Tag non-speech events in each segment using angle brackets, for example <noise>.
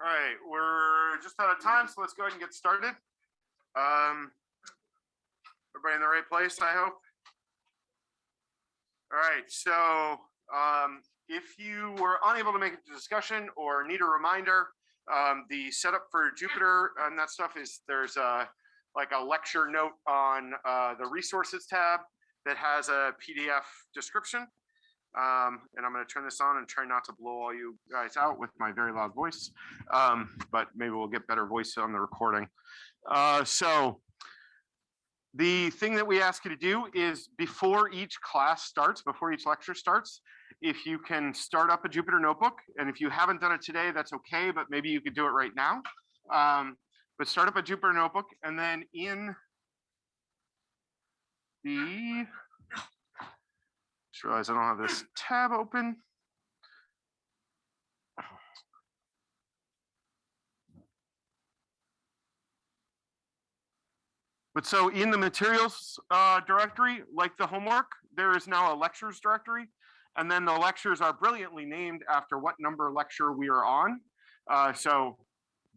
All right, we're just out of time, so let's go ahead and get started. Um, everybody in the right place, I hope. All right, so um, if you were unable to make it to discussion or need a reminder, um, the setup for Jupyter and that stuff is there's a like a lecture note on uh, the resources tab that has a PDF description. Um, and I'm going to turn this on and try not to blow all you guys out with my very loud voice. Um, but maybe we'll get better voice on the recording. Uh, so the thing that we ask you to do is before each class starts, before each lecture starts, if you can start up a Jupyter notebook, and if you haven't done it today, that's okay, but maybe you could do it right now. Um, but start up a Jupyter notebook, and then in the just realized I don't have this tab open. But so in the materials uh, directory, like the homework, there is now a lectures directory. And then the lectures are brilliantly named after what number lecture we are on. Uh, so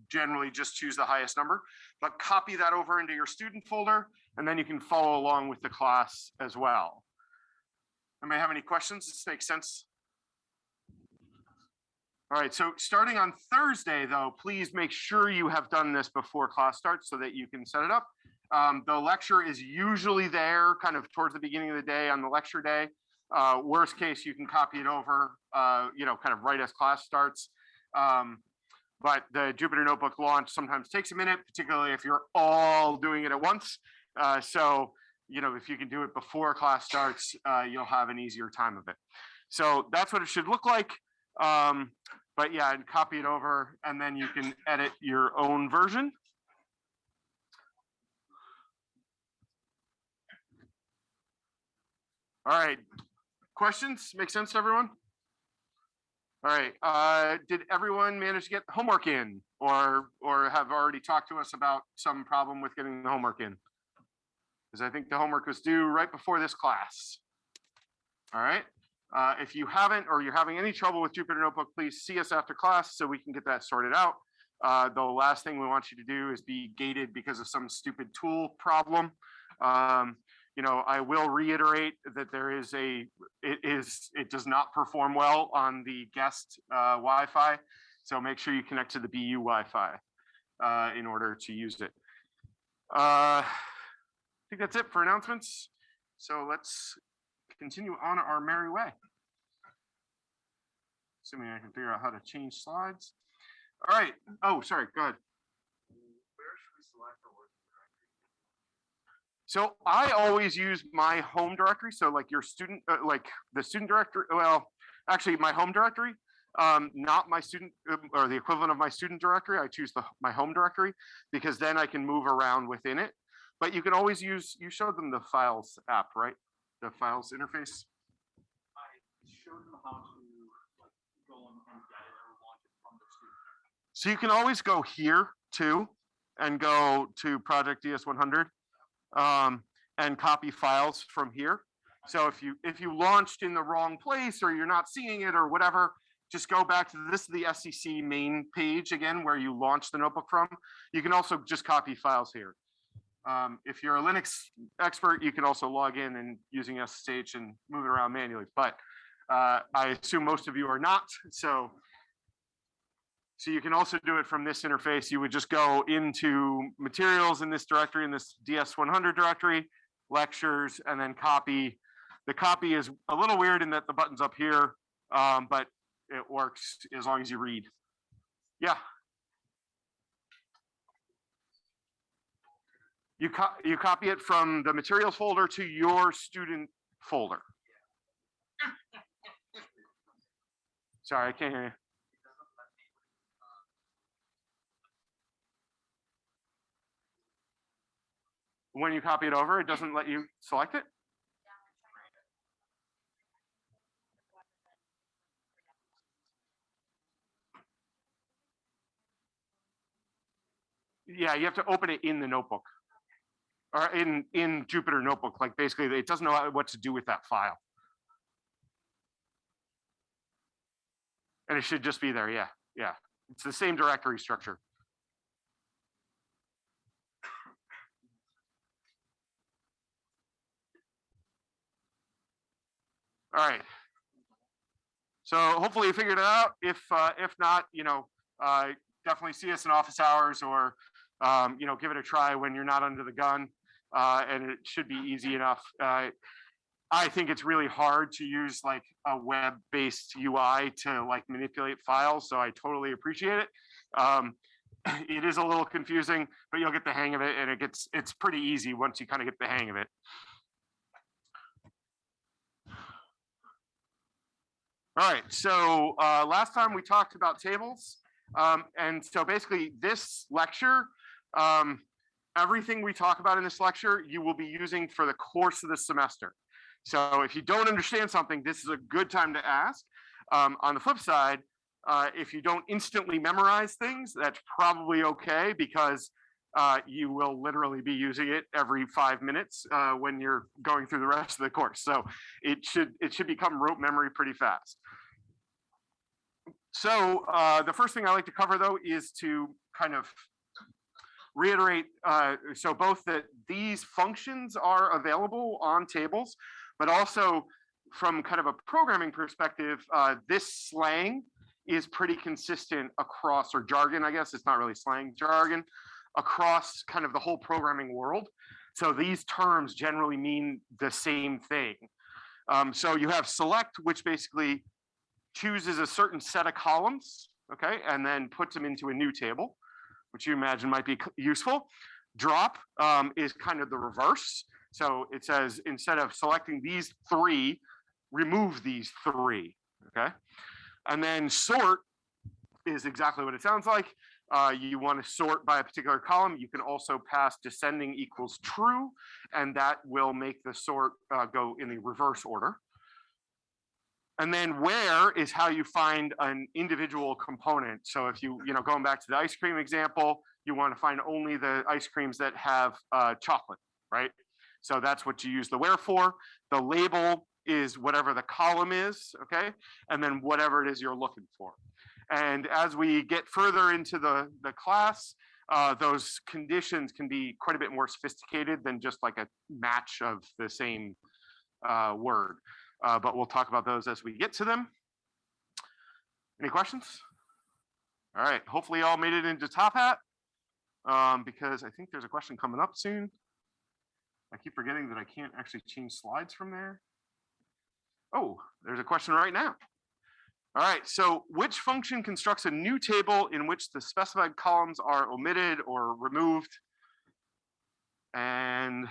generally just choose the highest number, but copy that over into your student folder, and then you can follow along with the class as well. Anybody have any questions? This makes sense? All right, so starting on Thursday, though, please make sure you have done this before class starts so that you can set it up. Um, the lecture is usually there kind of towards the beginning of the day on the lecture day. Uh, worst case, you can copy it over, uh, you know, kind of right as class starts. Um, but the Jupyter Notebook launch sometimes takes a minute, particularly if you're all doing it at once. Uh, so you know, if you can do it before class starts, uh, you'll have an easier time of it. So that's what it should look like. Um, but yeah, and copy it over and then you can edit your own version. All right, questions? Make sense to everyone? All right, uh, did everyone manage to get homework in or or have already talked to us about some problem with getting the homework in? Because I think the homework was due right before this class. All right. Uh, if you haven't or you're having any trouble with Jupyter Notebook, please see us after class so we can get that sorted out. Uh, the last thing we want you to do is be gated because of some stupid tool problem. Um, you know, I will reiterate that there is a, it is, it does not perform well on the guest uh, Wi-Fi. So make sure you connect to the BU Wi-Fi uh, in order to use it. Uh, think that's it for announcements. So let's continue on our merry way. Assuming I can figure out how to change slides. All right. Oh, sorry. Go ahead. So I always use my home directory. So like your student, uh, like the student directory, well, actually my home directory, um, not my student um, or the equivalent of my student directory. I choose the, my home directory because then I can move around within it. But you can always use, you showed them the files app, right? The files interface. I showed them how to like go and and get it or launch it from the student. So you can always go here too and go to Project DS100 um, and copy files from here. So if you if you launched in the wrong place or you're not seeing it or whatever, just go back to this is the SCC main page again where you launched the notebook from. You can also just copy files here. Um, if you're a Linux expert, you can also log in and using SSH and move it around manually. But uh, I assume most of you are not. So, so you can also do it from this interface. You would just go into materials in this directory, in this DS100 directory, lectures, and then copy. The copy is a little weird in that the button's up here, um, but it works as long as you read. Yeah. You, co you copy it from the materials folder to your student folder. <laughs> Sorry, I can't hear you. When you copy it over, it doesn't let you select it? Yeah, you have to open it in the notebook or in in Jupyter Notebook. Like basically, it doesn't know what to do with that file, and it should just be there. Yeah, yeah, It's the same directory structure. All right. So hopefully you figured it out. If, uh, if not, you know, uh, definitely see us in office hours or, um, you know, give it a try when you're not under the gun. Uh, and it should be easy enough. Uh, I think it's really hard to use like a web-based UI to like manipulate files, so I totally appreciate it. Um, <clears throat> it is a little confusing, but you'll get the hang of it, and it gets it's pretty easy once you kind of get the hang of it. All right, so uh, last time we talked about tables, um, and so basically this lecture, um, everything we talk about in this lecture, you will be using for the course of the semester. So if you don't understand something, this is a good time to ask. Um, on the flip side, uh, if you don't instantly memorize things, that's probably okay because uh, you will literally be using it every five minutes uh, when you're going through the rest of the course. So it should it should become rote memory pretty fast. So uh, the first thing I like to cover though is to kind of reiterate, uh, so both that these functions are available on tables, but also from kind of a programming perspective, uh, this slang is pretty consistent across, or jargon, I guess, it's not really slang, jargon, across kind of the whole programming world. So these terms generally mean the same thing. Um, so you have select, which basically chooses a certain set of columns, okay, and then puts them into a new table, which you imagine might be useful. Drop um, is kind of the reverse. So it says instead of selecting these three, remove these three, okay? And then sort is exactly what it sounds like. Uh, you want to sort by a particular column. You can also pass descending equals true, and that will make the sort uh, go in the reverse order. And then where is how you find an individual component. So if you, you know, going back to the ice cream example, you want to find only the ice creams that have uh, chocolate, right? So that's what you use the where for. The label is whatever the column is, okay? And then whatever it is you're looking for. And as we get further into the, the class, uh, those conditions can be quite a bit more sophisticated than just like a match of the same uh, word. Uh, but we'll talk about those as we get to them. Any questions? All right, hopefully y'all made it into Top Hat um, because I think there's a question coming up soon. I keep forgetting that I can't actually change slides from there. Oh, there's a question right now. All right, so which function constructs a new table in which the specified columns are omitted or removed? And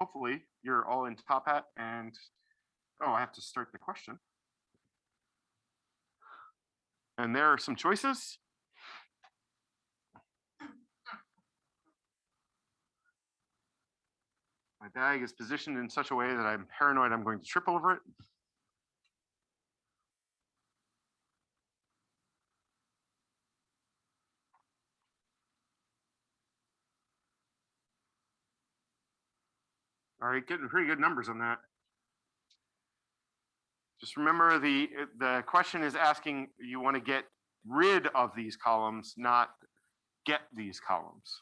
hopefully you're all in Top Hat and, oh, I have to start the question. And there are some choices. My bag is positioned in such a way that I'm paranoid I'm going to trip over it. All right, getting pretty good numbers on that. Just remember the, the question is asking, you want to get rid of these columns, not get these columns.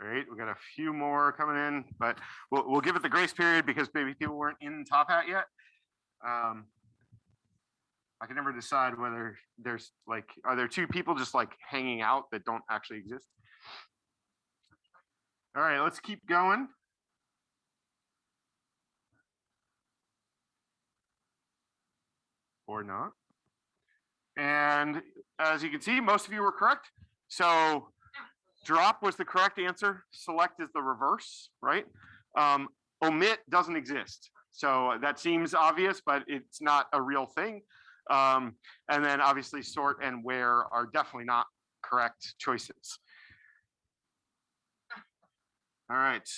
All right, we got a few more coming in, but we'll, we'll give it the grace period because maybe people weren't in Top Hat yet. Um, I can never decide whether there's like, are there two people just like hanging out that don't actually exist? All right, let's keep going. Or not. And as you can see, most of you were correct. So drop was the correct answer. Select is the reverse, right? Um, omit doesn't exist. So that seems obvious, but it's not a real thing. Um, and then obviously sort and where are definitely not correct choices. All right.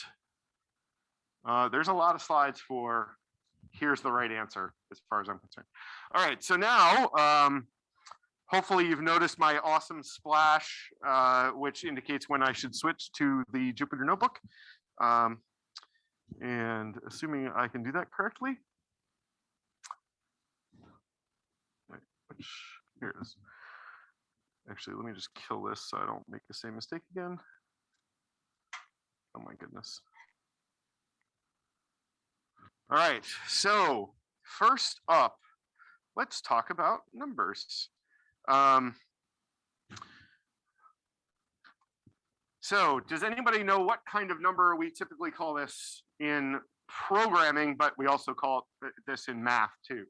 Uh, there's a lot of slides for here's the right answer as far as I'm concerned. All right, so now um, hopefully you've noticed my awesome splash, uh, which indicates when I should switch to the Jupyter Notebook. Um, and assuming I can do that correctly. Which, here it is. Actually, let me just kill this so I don't make the same mistake again. Oh my goodness. All right, so first up, let's talk about numbers. Um, so does anybody know what kind of number we typically call this in programming, but we also call it this in math too?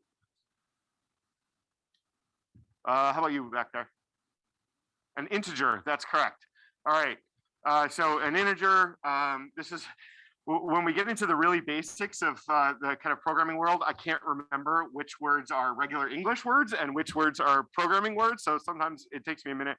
Uh, how about you back there? An integer, that's correct. All right, uh, so an integer, um, this is, when we get into the really basics of uh, the kind of programming world, I can't remember which words are regular English words and which words are programming words. So sometimes it takes me a minute.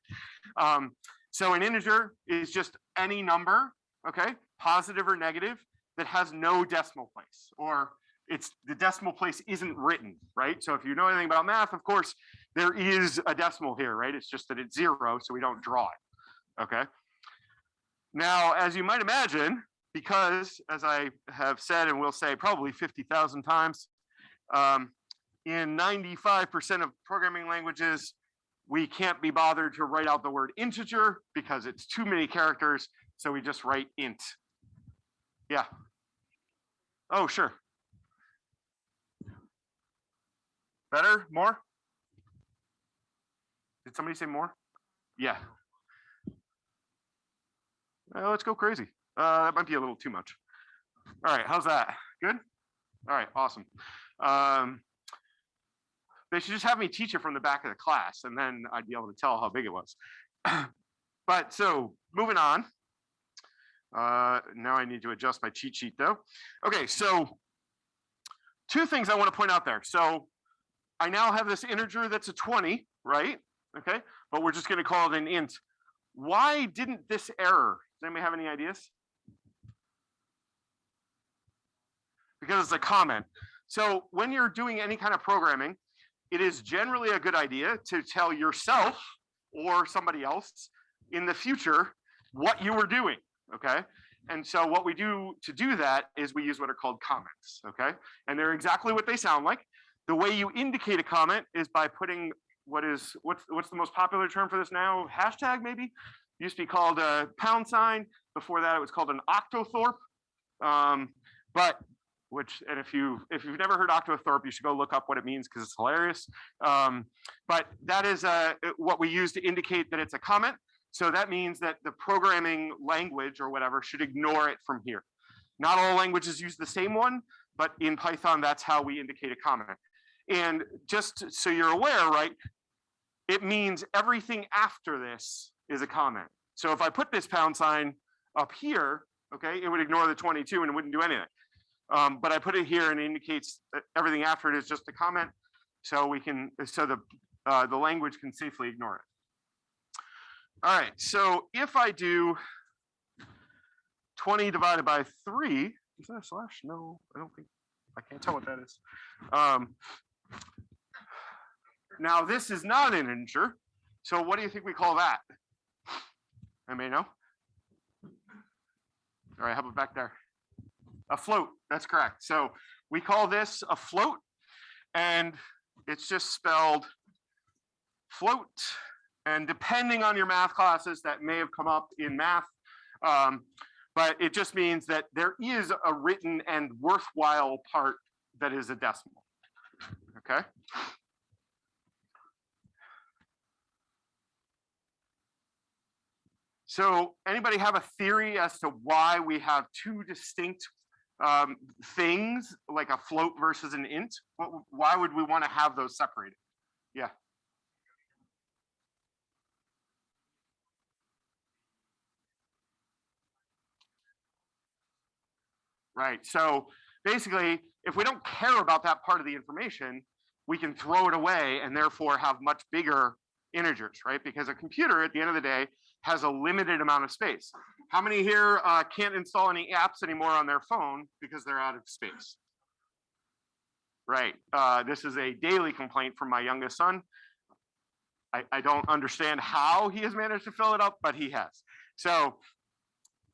Um, so an integer is just any number, okay, positive or negative, that has no decimal place or it's the decimal place isn't written, right? So if you know anything about math, of course, there is a decimal here, right? It's just that it's zero, so we don't draw it, okay? Now, as you might imagine, because as I have said and will say probably 50,000 times, um, in 95% of programming languages, we can't be bothered to write out the word integer because it's too many characters. So we just write int. Yeah. Oh, sure. Better? More? Did somebody say more? Yeah. Uh, let's go crazy. Uh, that might be a little too much. All right, how's that? Good? All right, awesome. Um, they should just have me teach it from the back of the class and then I'd be able to tell how big it was. <clears throat> but so moving on. Uh, now I need to adjust my cheat sheet though. Okay, so two things I want to point out there. So I now have this integer that's a 20, right? Okay, but we're just going to call it an int. Why didn't this error? Does anybody have any ideas? Because it's a comment. So when you're doing any kind of programming, it is generally a good idea to tell yourself or somebody else in the future what you were doing, okay? And so what we do to do that is we use what are called comments, okay? And they're exactly what they sound like. The way you indicate a comment is by putting what is, what's, what's the most popular term for this now? Hashtag maybe? Used to be called a pound sign. Before that, it was called an octothorpe. Um, but which, and if you if you've never heard octothorpe, you should go look up what it means because it's hilarious. Um, but that is uh, what we use to indicate that it's a comment. So that means that the programming language or whatever should ignore it from here. Not all languages use the same one, but in Python, that's how we indicate a comment. And just so you're aware, right, it means everything after this is a comment. So if I put this pound sign up here, okay, it would ignore the 22 and it wouldn't do anything. Um, but I put it here and it indicates everything after it is just a comment. So we can, so the, uh, the language can safely ignore it. All right, so if I do 20 divided by three, is that a slash? No, I don't think, I can't tell what that is. Um, now this is not an integer. So what do you think we call that? I may know. All right, how about back there? A float, that's correct. So we call this a float and it's just spelled float. And depending on your math classes that may have come up in math, um, but it just means that there is a written and worthwhile part that is a decimal, okay? So anybody have a theory as to why we have two distinct um, things like a float versus an int? What, why would we want to have those separated? Yeah. Right. So basically, if we don't care about that part of the information, we can throw it away and therefore have much bigger integers, right? Because a computer at the end of the day has a limited amount of space. How many here uh, can't install any apps anymore on their phone because they're out of space? Right. Uh, this is a daily complaint from my youngest son. I, I don't understand how he has managed to fill it up, but he has. So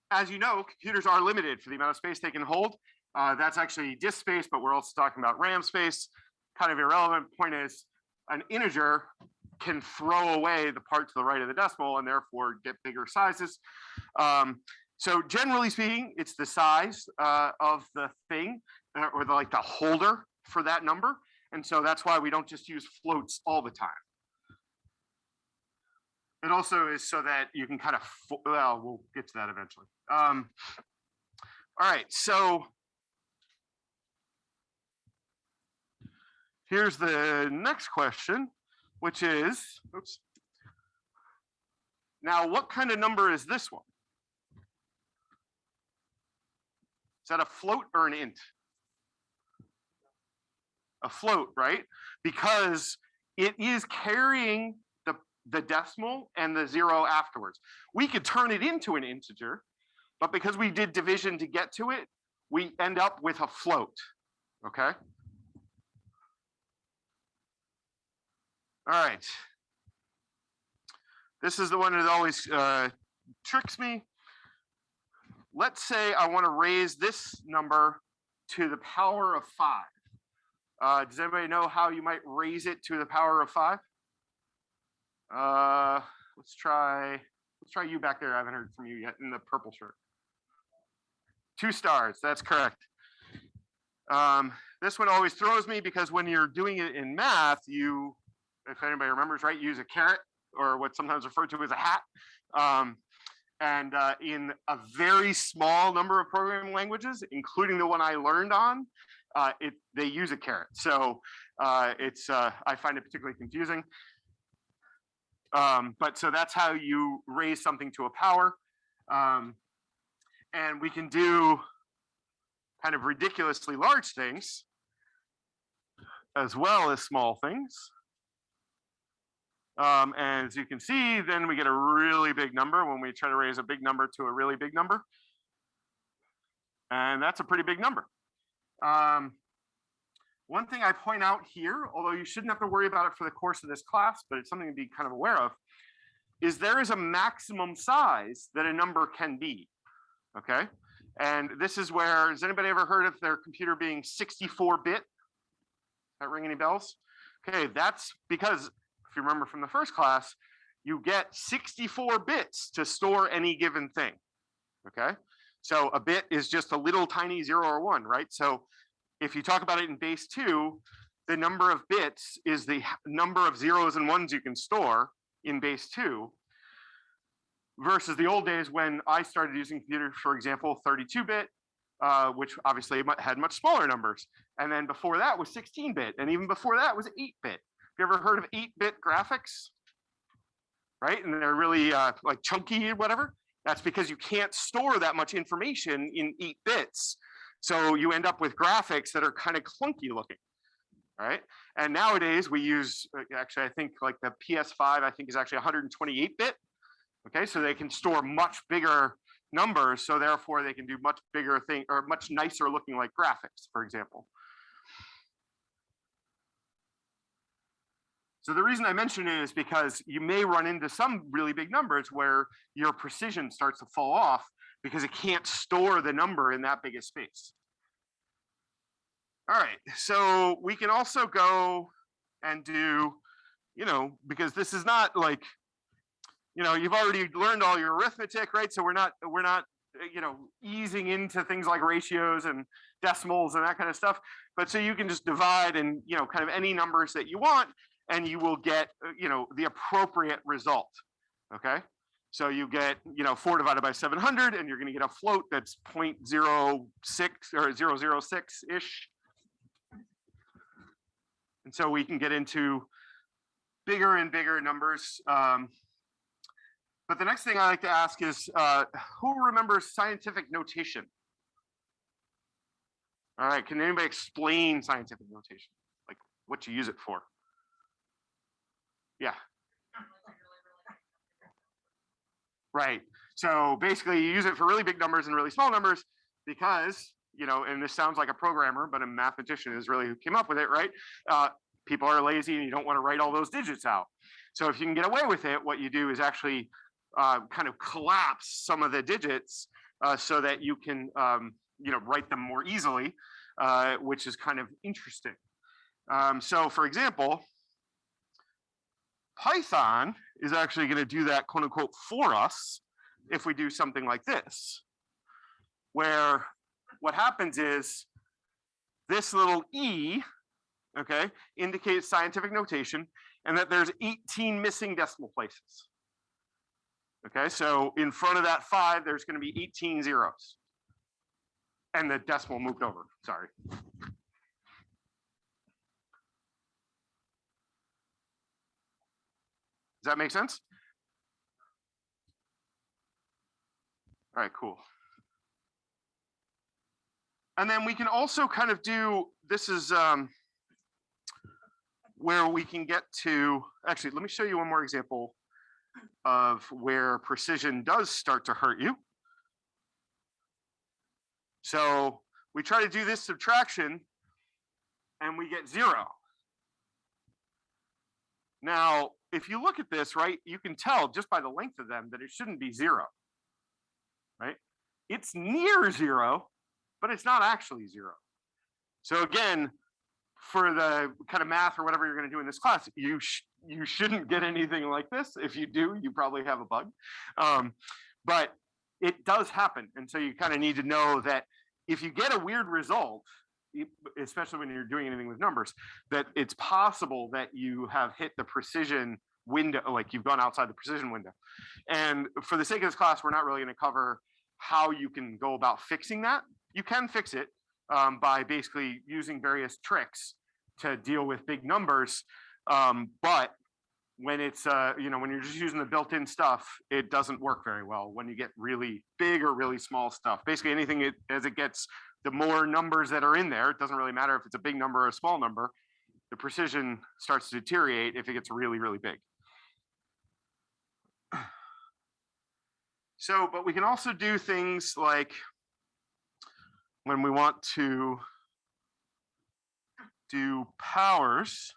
as you know, computers are limited for the amount of space they can hold. Uh, that's actually disk space, but we're also talking about RAM space. Kind of irrelevant. Point is, an integer can throw away the part to the right of the decimal and therefore get bigger sizes. Um, so generally speaking, it's the size uh, of the thing uh, or the, like the holder for that number. And so that's why we don't just use floats all the time. It also is so that you can kind of, well, we'll get to that eventually. Um, all right, so here's the next question, which is, oops. Now, what kind of number is this one? Is that a float or an int? A float, right? Because it is carrying the, the decimal and the zero afterwards. We could turn it into an integer, but because we did division to get to it, we end up with a float, okay? All right. This is the one that always uh, tricks me. Let's say I want to raise this number to the power of five. Uh, does anybody know how you might raise it to the power of five? Uh, let's try, let's try you back there. I haven't heard from you yet in the purple shirt. Two stars, that's correct. Um, this one always throws me because when you're doing it in math, you, if anybody remembers, right, use a caret or what's sometimes referred to as a hat. Um, and uh, in a very small number of programming languages, including the one I learned on, uh, it they use a caret. So uh, it's uh, I find it particularly confusing. Um, but so that's how you raise something to a power. Um, and we can do kind of ridiculously large things as well as small things. Um, and as you can see, then we get a really big number when we try to raise a big number to a really big number. And that's a pretty big number. Um, one thing I point out here, although you shouldn't have to worry about it for the course of this class, but it's something to be kind of aware of, is there is a maximum size that a number can be. Okay. And this is where, has anybody ever heard of their computer being 64 bit? That ring any bells? Okay, that's because you remember from the first class, you get 64 bits to store any given thing. Okay, so a bit is just a little tiny zero or one, right? So if you talk about it in base two, the number of bits is the number of zeros and ones you can store in base two versus the old days when I started using computers, for example, 32 bit, uh, which obviously had much smaller numbers. And then before that was 16 bit. And even before that was 8 bit. You ever heard of 8-bit graphics? Right, and they're really uh, like chunky or whatever. That's because you can't store that much information in 8 bits. So you end up with graphics that are kind of clunky looking, right? And nowadays we use, uh, actually I think like the PS5 I think is actually 128 bit. Okay, so they can store much bigger numbers. So therefore they can do much bigger thing or much nicer looking like graphics, for example. So the reason I mention it is because you may run into some really big numbers where your precision starts to fall off because it can't store the number in that big a space. All right, so we can also go and do, you know, because this is not like, you know, you've already learned all your arithmetic, right? So we're not, we're not, you know, easing into things like ratios and decimals and that kind of stuff. But so you can just divide and, you know, kind of any numbers that you want and you will get, uh, you know, the appropriate result. Okay. So you get, you know, four divided by 700 and you're going to get a float that's 0.06 or 006-ish. And so we can get into bigger and bigger numbers. Um, but the next thing I like to ask is, uh, who remembers scientific notation? All right, can anybody explain scientific notation? Like what you use it for? Yeah. Right. So basically you use it for really big numbers and really small numbers because, you know, and this sounds like a programmer, but a mathematician is really who came up with it, right? Uh, people are lazy and you don't want to write all those digits out. So if you can get away with it, what you do is actually uh, kind of collapse some of the digits uh, so that you can, um, you know, write them more easily, uh, which is kind of interesting. Um, so for example, Python is actually going to do that quote unquote for us if we do something like this, where what happens is this little e, okay, indicates scientific notation and that there's 18 missing decimal places. Okay, so in front of that five, there's going to be 18 zeros. And the decimal moved over, sorry. Does that make sense? All right, cool. And then we can also kind of do, this is um, where we can get to, actually, let me show you one more example of where precision does start to hurt you. So we try to do this subtraction and we get zero. Now, if you look at this, right, you can tell just by the length of them that it shouldn't be zero, right? It's near zero, but it's not actually zero. So again, for the kind of math or whatever you're going to do in this class, you sh you shouldn't get anything like this. If you do, you probably have a bug. Um, but it does happen, and so you kind of need to know that if you get a weird result, especially when you're doing anything with numbers, that it's possible that you have hit the precision window, like you've gone outside the precision window. And for the sake of this class, we're not really going to cover how you can go about fixing that. You can fix it um, by basically using various tricks to deal with big numbers. Um, but when it's, uh, you know, when you're just using the built-in stuff, it doesn't work very well when you get really big or really small stuff. Basically anything it, as it gets, the more numbers that are in there, it doesn't really matter if it's a big number or a small number, the precision starts to deteriorate if it gets really, really big. So, but we can also do things like when we want to do powers,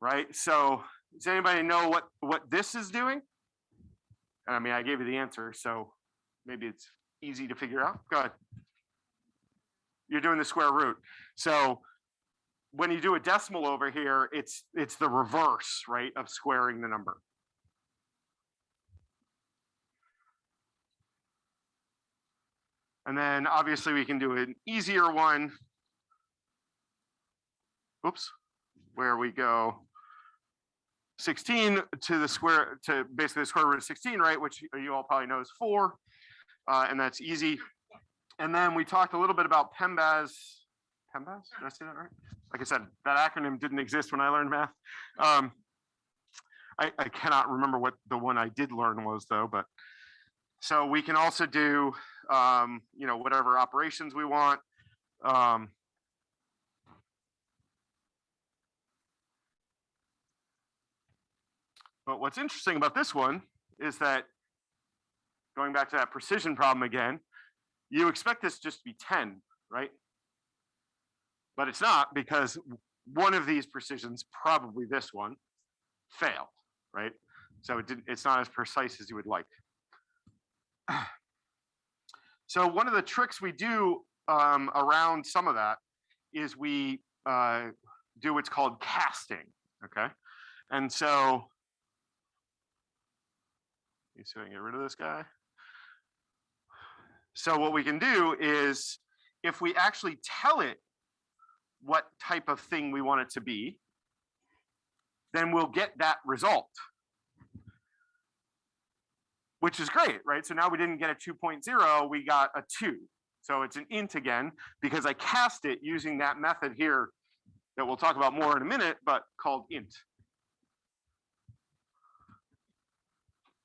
right? So does anybody know what, what this is doing? I mean, I gave you the answer, so maybe it's easy to figure out. Go ahead. You're doing the square root. So when you do a decimal over here, it's it's the reverse, right, of squaring the number. And then obviously we can do an easier one. Oops, where we go 16 to the square, to basically the square root of 16, right? Which you all probably know is four, uh, and that's easy. And then we talked a little bit about PEMBAS. PEMBAS, did I say that right? Like I said, that acronym didn't exist when I learned math. Um, I, I cannot remember what the one I did learn was though, but so we can also do, um, you know, whatever operations we want. Um, but what's interesting about this one is that going back to that precision problem again, you expect this just to be 10, right? But it's not because one of these precisions, probably this one, failed, right? So it it's not as precise as you would like. <clears throat> So one of the tricks we do um, around some of that is we uh, do what's called casting, okay? And so, you see I can get rid of this guy. So what we can do is if we actually tell it what type of thing we want it to be, then we'll get that result which is great, right? So now we didn't get a 2.0, we got a two. So it's an int again, because I cast it using that method here that we'll talk about more in a minute, but called int.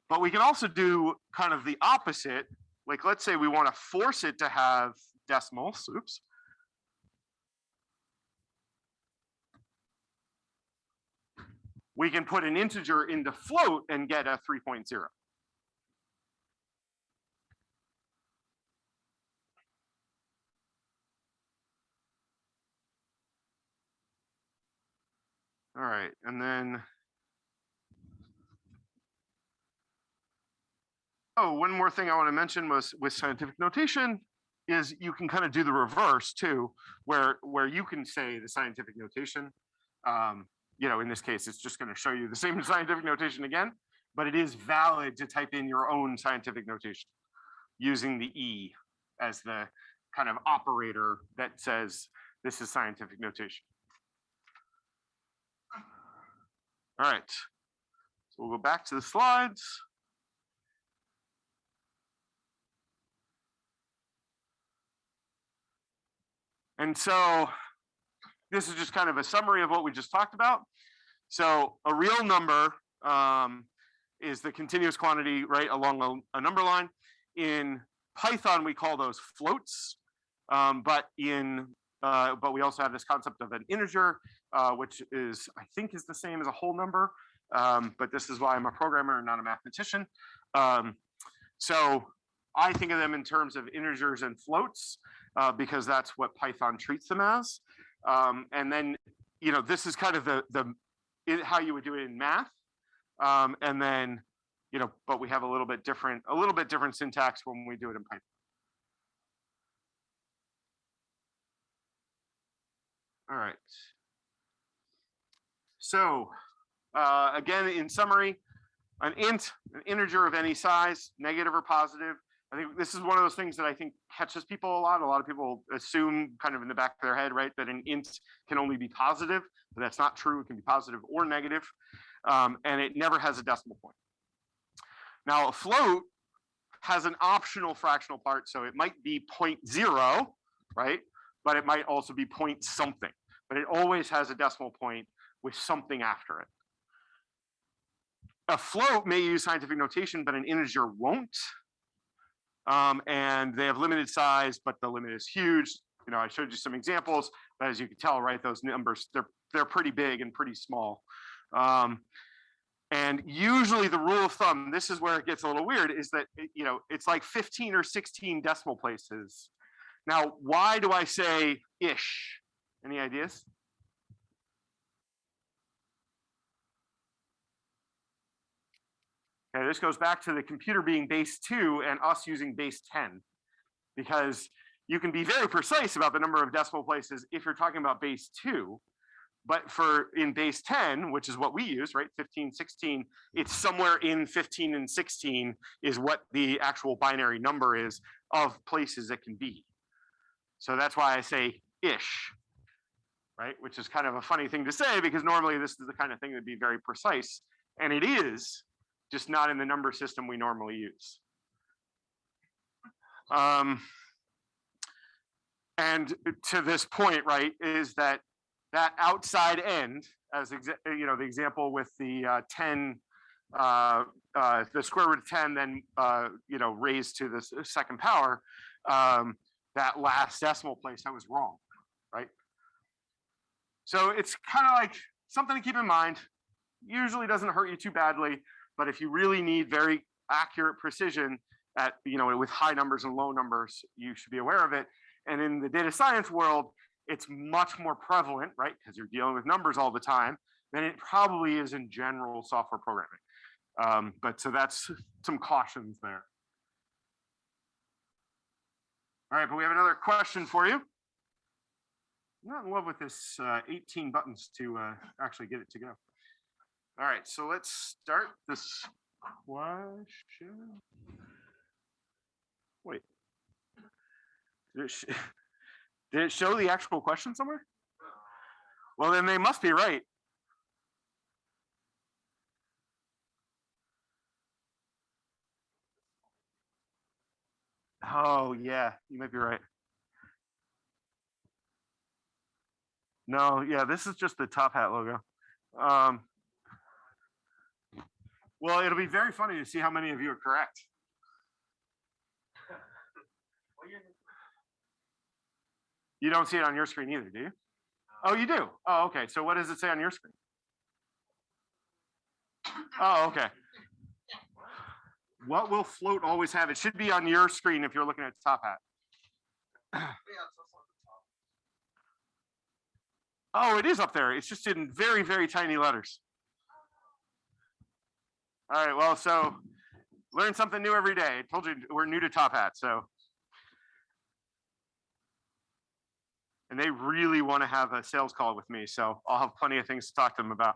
But we can also do kind of the opposite. Like let's say we want to force it to have decimals, oops. We can put an integer into float and get a 3.0. All right, and then. Oh, one more thing I want to mention was with scientific notation is you can kind of do the reverse too, where where you can say the scientific notation. Um, you know, in this case, it's just going to show you the same <laughs> scientific notation again, but it is valid to type in your own scientific notation using the E as the kind of operator that says this is scientific notation. All right, so we'll go back to the slides. And so this is just kind of a summary of what we just talked about. So a real number um, is the continuous quantity, right, along a, a number line. In Python, we call those floats, um, but in uh, but we also have this concept of an integer, uh, which is I think is the same as a whole number. Um, but this is why I'm a programmer and not a mathematician. Um, so I think of them in terms of integers and floats uh, because that's what Python treats them as. Um, and then, you know, this is kind of the the it, how you would do it in math. Um, and then, you know, but we have a little bit different, a little bit different syntax when we do it in Python. All right. So uh, again, in summary, an int, an integer of any size, negative or positive. I think this is one of those things that I think catches people a lot. A lot of people assume kind of in the back of their head, right, that an int can only be positive, but that's not true. It can be positive or negative, um, and it never has a decimal point. Now, a float has an optional fractional part, so it might be 0.0, right? But it might also be point something, but it always has a decimal point with something after it. A float may use scientific notation, but an integer won't. Um, and they have limited size, but the limit is huge. You know, I showed you some examples, but as you can tell, right, those numbers, they're, they're pretty big and pretty small. Um, and usually the rule of thumb, this is where it gets a little weird, is that, you know, it's like 15 or 16 decimal places. Now, why do I say ish? Any ideas? This goes back to the computer being base two and us using base 10. Because you can be very precise about the number of decimal places if you're talking about base two. But for in base 10, which is what we use, right, 15, 16, it's somewhere in 15 and 16 is what the actual binary number is of places it can be. So that's why I say ish, right, which is kind of a funny thing to say because normally this is the kind of thing that'd be very precise. And it is, just not in the number system we normally use. Um, and to this point, right, is that that outside end, as you know, the example with the uh, 10, uh, uh, the square root of 10, then uh, you know, raised to the second power, um, that last decimal place, I was wrong, right? So it's kind of like something to keep in mind. Usually doesn't hurt you too badly, but if you really need very accurate precision at, you know, with high numbers and low numbers, you should be aware of it. And in the data science world, it's much more prevalent, right? Because you're dealing with numbers all the time than it probably is in general software programming. Um, but so that's some cautions there. All right, but we have another question for you. I'm not in love with this uh, 18 buttons to uh, actually get it to go. All right, so let's start this question. Wait. Did it, <laughs> did it show the actual question somewhere? Well, then they must be right. Oh, yeah, you might be right. No, yeah, this is just the top hat logo. Um, well, it'll be very funny to see how many of you are correct. You don't see it on your screen either, do you? Oh, you do? Oh, okay. So what does it say on your screen? Oh, okay. What will float always have? It should be on your screen if you're looking at the top hat. Oh, it is up there. It's just in very, very tiny letters. All right, well, so learn something new every day. I told you we're new to Top Hat, so. And they really want to have a sales call with me, so I'll have plenty of things to talk to them about.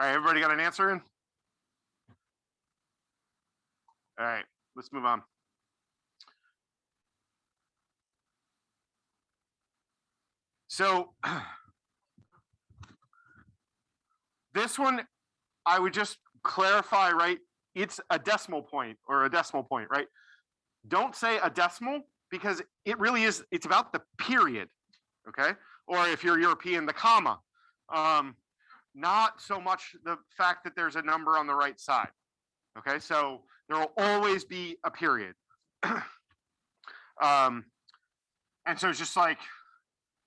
All right, everybody got an answer in? All right, let's move on. So <clears throat> this one, I would just clarify, right? It's a decimal point or a decimal point, right? Don't say a decimal because it really is, it's about the period, okay? Or if you're European, the comma. Um, not so much the fact that there's a number on the right side. Okay, so there will always be a period. <clears throat> um, and so it's just like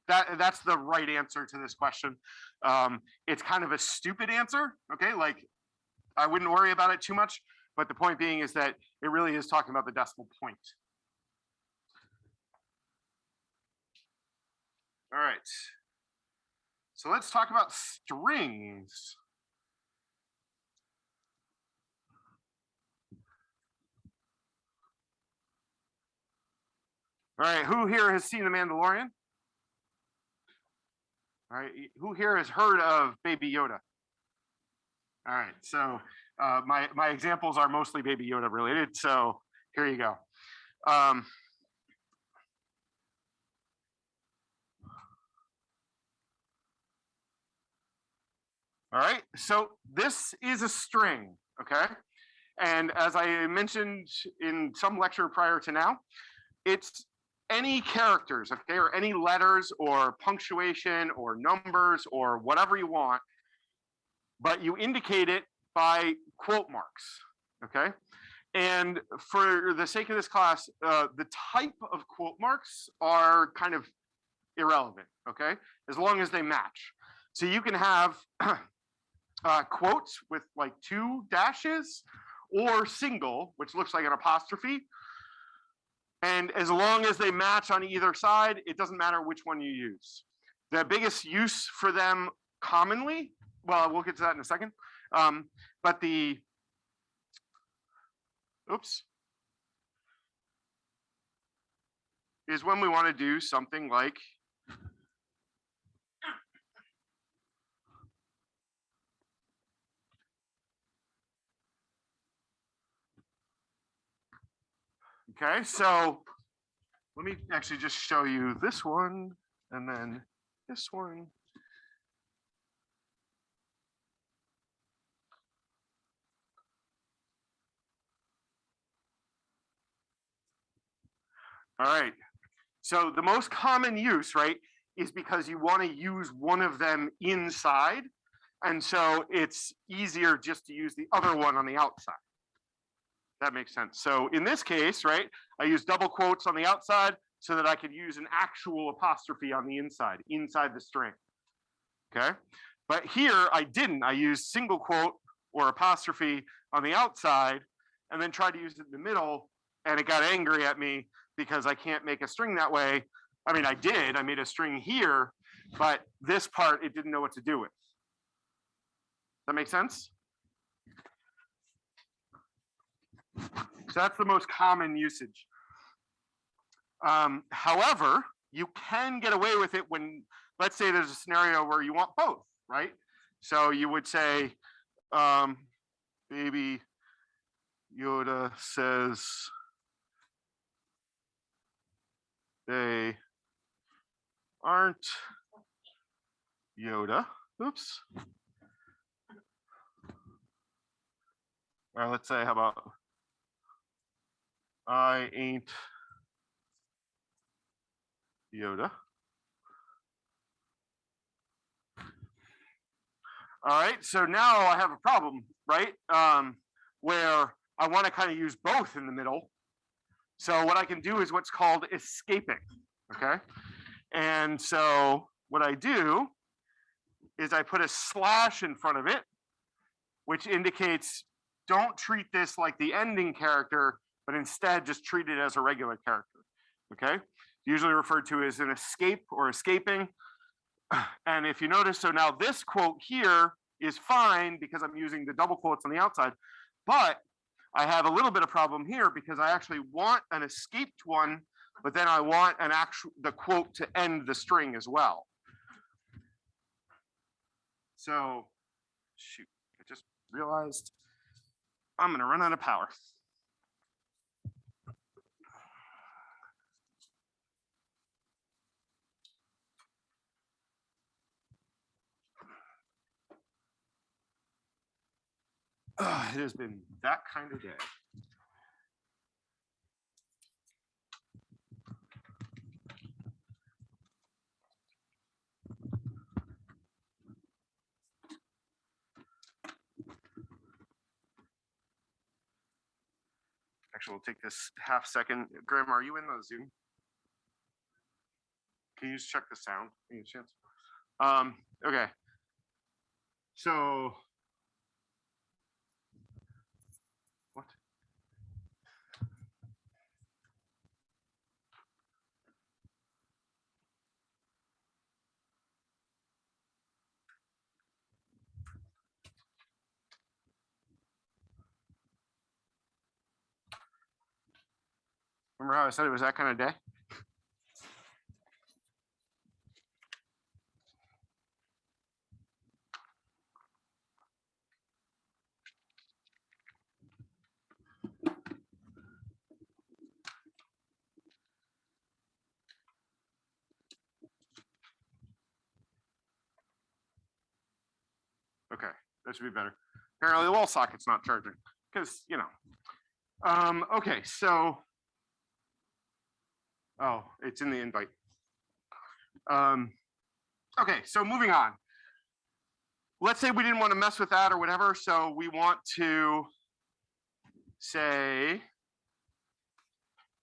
that. That's the right answer to this question. Um, it's kind of a stupid answer. Okay, like I wouldn't worry about it too much. But the point being is that it really is talking about the decimal point. All right. So let's talk about strings. All right, who here has seen The Mandalorian? All right, who here has heard of Baby Yoda? All right, so uh, my my examples are mostly Baby Yoda related. So here you go. Um, All right, so this is a string, okay? And as I mentioned in some lecture prior to now, it's any characters, okay, or any letters or punctuation or numbers or whatever you want, but you indicate it by quote marks, okay? And for the sake of this class, uh, the type of quote marks are kind of irrelevant, okay? As long as they match. So you can have <clears throat> uh, quotes with like two dashes or single, which looks like an apostrophe. And as long as they match on either side, it doesn't matter which one you use. The biggest use for them commonly, well, we'll get to that in a second. Um, but the, oops, is when we want to do something like Okay, so let me actually just show you this one and then this one. All right, so the most common use, right, is because you want to use one of them inside. And so it's easier just to use the other one on the outside. That makes sense. So in this case, right, I use double quotes on the outside so that I could use an actual apostrophe on the inside, inside the string. Okay. But here I didn't. I used single quote or apostrophe on the outside and then tried to use it in the middle and it got angry at me because I can't make a string that way. I mean, I did, I made a string here, but this part it didn't know what to do with. That makes sense? So that's the most common usage. Um, however, you can get away with it when, let's say there's a scenario where you want both, right? So you would say, um, baby Yoda says they aren't Yoda. Oops. Or let's say, how about I ain't Yoda. All right, so now I have a problem, right? Um, where I want to kind of use both in the middle. So what I can do is what's called escaping, okay? And so what I do is I put a slash in front of it, which indicates don't treat this like the ending character, but instead just treat it as a regular character, okay? Usually referred to as an escape or escaping. <sighs> And if you notice, so now this quote here is fine because I'm using the double quotes on the outside, but I have a little bit of problem here because I actually want an escaped one, but then I want an actual, the quote to end the string as well. So, shoot, I just realized I'm gonna run out of power. Ah, it has been that kind of day. Actually, we'll take this half second. Graham, are you in the Zoom? Can you just check the sound? Any chance? Um, okay. So Remember how I said it was that kind of day? Okay, that should be better. Apparently the wall socket's not charging, because, you know. Um, okay, so. Oh, it's in the invite. Um, okay, so moving on. Let's say we didn't want to mess with that or whatever, so we want to say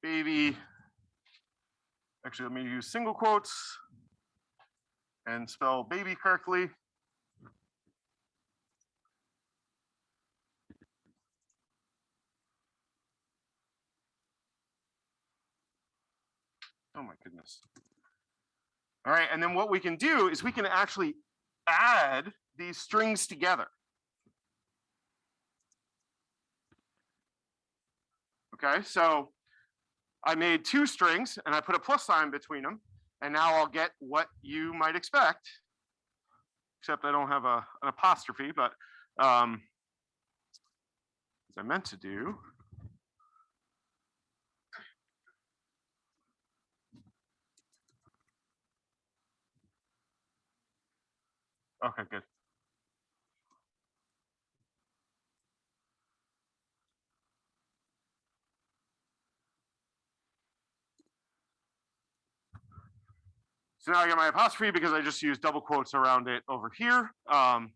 baby, actually, let me use single quotes and spell baby correctly. Oh my goodness. All right, and then what we can do is we can actually add these strings together. Okay, so I made two strings and I put a plus sign between them, and now I'll get what you might expect, except I don't have a, an apostrophe, but um, as I meant to do. Okay, good. So now I got my apostrophe because I just used double quotes around it over here. Um,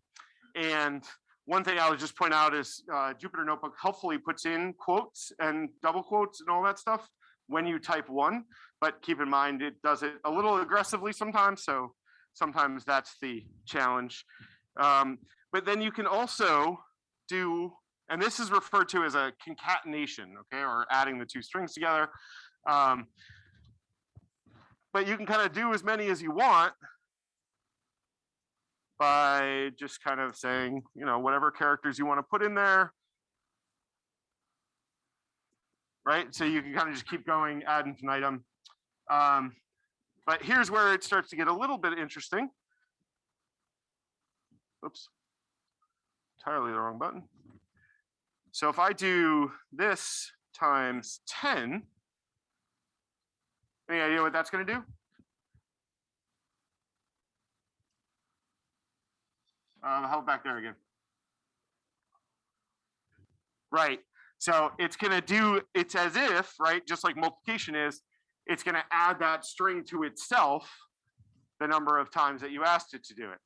and one thing I would just point out is uh, Jupyter Notebook helpfully puts in quotes and double quotes and all that stuff when you type one, but keep in mind it does it a little aggressively sometimes. So sometimes that's the challenge. Um, but then you can also do, and this is referred to as a concatenation, okay, or adding the two strings together. Um, but you can kind of do as many as you want by just kind of saying, you know, whatever characters you want to put in there. Right, so you can kind of just keep going ad infinitum. Um, but here's where it starts to get a little bit interesting. Oops, entirely the wrong button. So if I do this times 10, any idea what that's going to do? Uh, how back there again? Right. So it's going to do, it's as if, right, just like multiplication is, it's going to add that string to itself the number of times that you asked it to do it.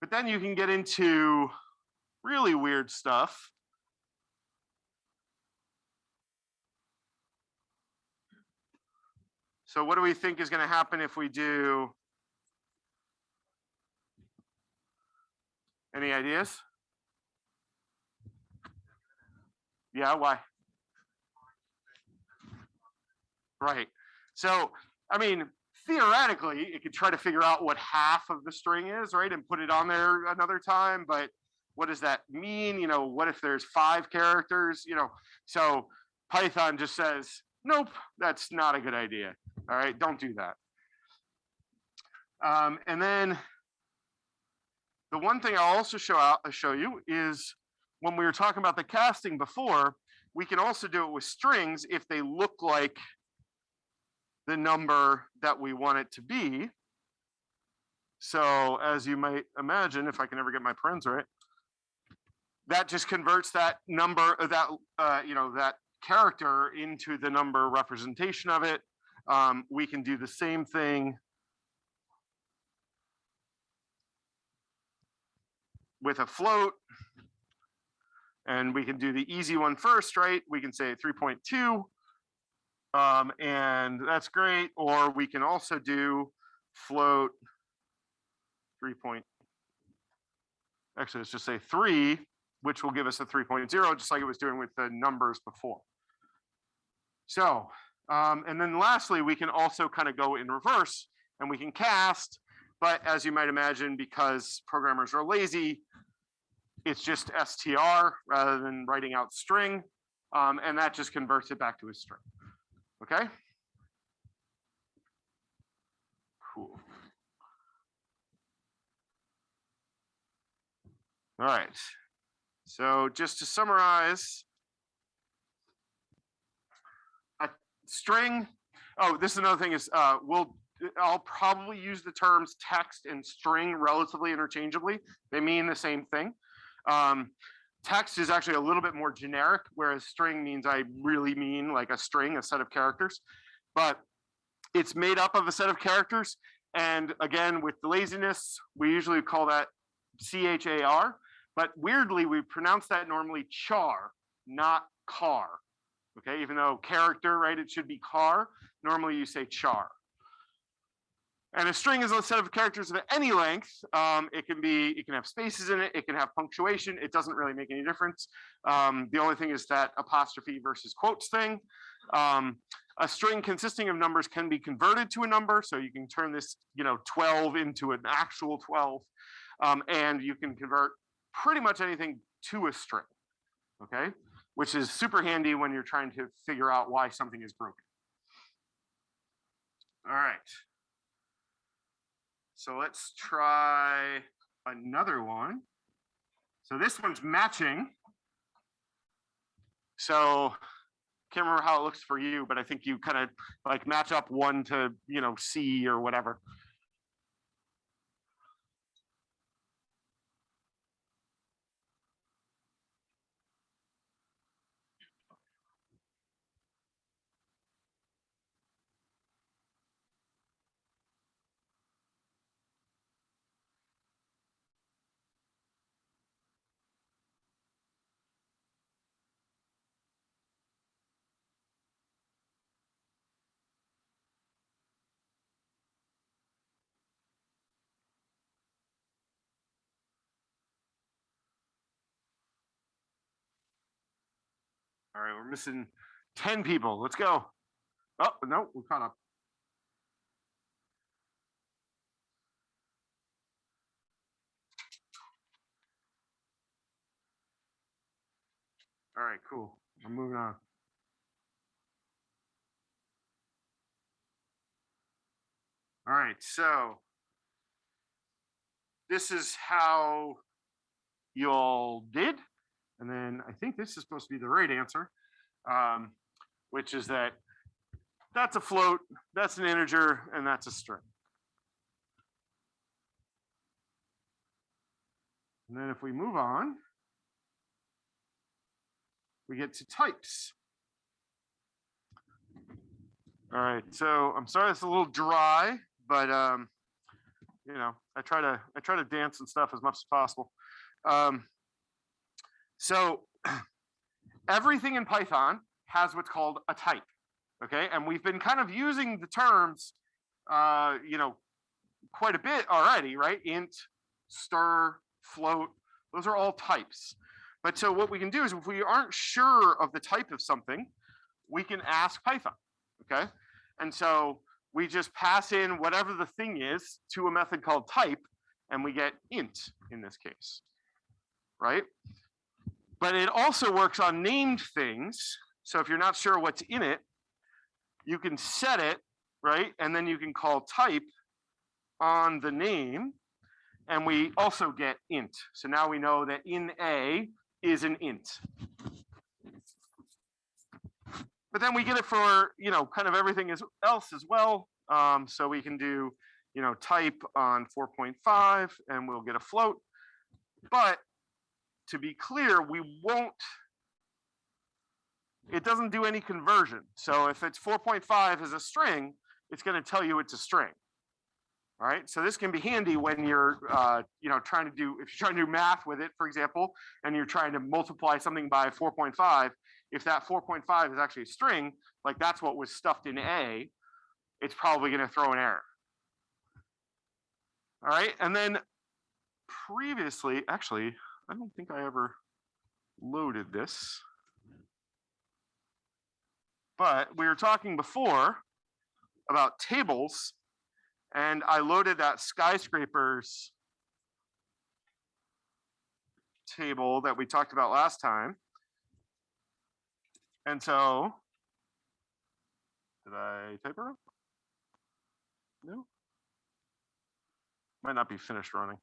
But then you can get into really weird stuff. So what do we think is going to happen if we do? Any ideas? Yeah, why? Right. So, I mean, theoretically, it could try to figure out what half of the string is, right? And put it on there another time, but what does that mean? You know, what if there's five characters? You know, so Python just says, nope, that's not a good idea. All right, don't do that. Um, and then the one thing I'll also show out, show you is when we were talking about the casting before, we can also do it with strings if they look like the number that we want it to be. So as you might imagine, if I can ever get my parens right, that just converts that number, uh, that, uh, you know, that character into the number representation of it. Um, we can do the same thing with a float. And we can do the easy one first, right? We can say 3.2. Um, and that's great. Or we can also do float 3. Point, actually, let's just say 3, which will give us a 3.0, just like it was doing with the numbers before. So, um, and then lastly, we can also kind of go in reverse and we can cast, but as you might imagine, because programmers are lazy, it's just str rather than writing out string, um, and that just converts it back to a string. Okay? Cool. All right. So just to summarize, a string, oh, this is another thing is uh, we'll, I'll probably use the terms text and string relatively interchangeably. They mean the same thing. Um, text is actually a little bit more generic, whereas string means I really mean like a string, a set of characters. But it's made up of a set of characters. And again, with the laziness, we usually call that C-H-A-R. But weirdly, we pronounce that normally char, not car. Okay, even though character, right, it should be car. Normally you say char. And a string is a set of characters of any length. Um, it can be, it can have spaces in it, it can have punctuation. It doesn't really make any difference. Um, the only thing is that apostrophe versus quotes thing. Um, a string consisting of numbers can be converted to a number. So you can turn this, you know, 12 into an actual 12. Um, and you can convert pretty much anything to a string. Okay, which is super handy when you're trying to figure out why something is broken. All right. So let's try another one. So this one's matching. So can't remember how it looks for you, but I think you kind of like match up one to, you know, C or whatever. All right, we're missing 10 people. Let's go. Oh, no, we caught up. All right, cool. I'm moving on. All right, so this is how you all did. And then I think this is supposed to be the right answer, um, which is that that's a float, that's an integer, and that's a string. And then if we move on, we get to types. All right, so I'm sorry it's a little dry, but um, you know, I try to I try to dance and stuff as much as possible. Um, So <clears throat> everything in Python has what's called a type. Okay, and we've been kind of using the terms, uh, you know, quite a bit already, right? Int, stir, float, those are all types. But so what we can do is if we aren't sure of the type of something, we can ask Python, okay? And so we just pass in whatever the thing is to a method called type, and we get int in this case, right? But it also works on named things. So if you're not sure what's in it, you can set it, right? And then you can call type on the name, and we also get int. So now we know that in A is an int. But then we get it for, you know, kind of everything else as well. Um, so we can do, you know, type on 4.5 and we'll get a float. But to be clear, we won't, it doesn't do any conversion. So if it's 4.5 as a string, it's going to tell you it's a string. All right, so this can be handy when you're, uh, you know, trying to do, if you're trying to do math with it, for example, and you're trying to multiply something by 4.5, if that 4.5 is actually a string, like that's what was stuffed in A, it's probably going to throw an error. All right, and then previously, actually, I don't think I ever loaded this. But we were talking before about tables, and I loaded that skyscrapers table that we talked about last time. And so, did I type it up? No. Might not be finished running.